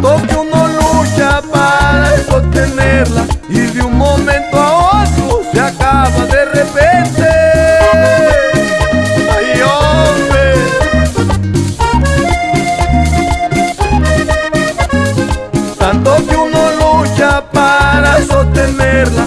tanto que uno lucha para sostenerla y de un momento a otro se acaba de repente. ¡Ay, hombre! Tanto que uno lucha para sostenerla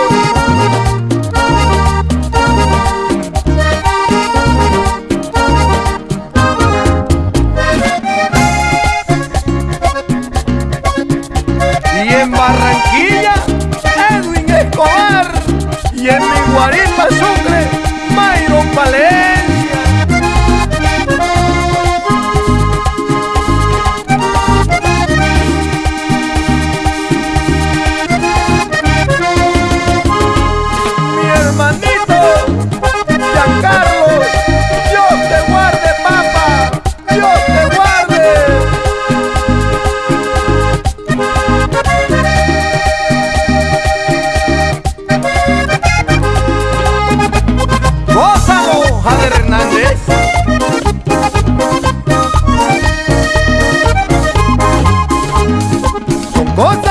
hermanito Giancarlos, Dios te guarde papá, Dios te guarde. Gózalo, Jader Hernández. Con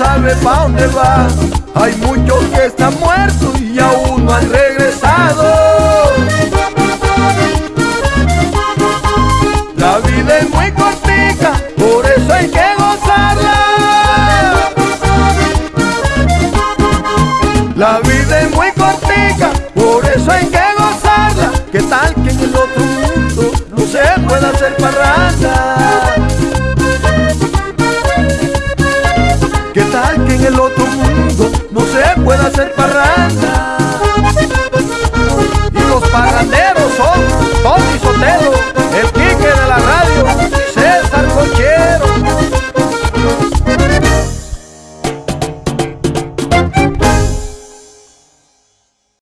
sabe pa' dónde va. Hay muchos que están muertos y aún no han regresado. La vida es muy cortita, por eso hay que gozarla. La vida es muy cortica, por eso hay que gozarla. ¿Qué tal que en el otro mundo se puede hacer parranda. ¿Qué tal que